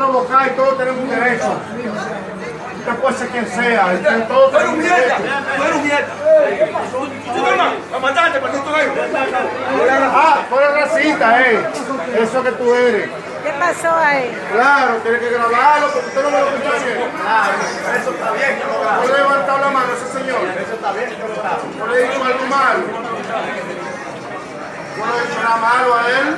provocar y todos tenemos un derecho. Usted puede ser quien sea, y todos Tú eres tenemos un mierda, derecho. tú eres un mierda. Tú toma, a maldito gallo. Ah, tú eres racista, eh. Eso que tú eres. ¿Qué pasó ahí? Claro, tiene que grabarlo porque usted no me lo escucha bien. Claro, eso está bien. ¿No le levantado la mano a ese señor? Eso está bien. ¿No le he dicho algo malo? ¿No le he dicho nada malo a él?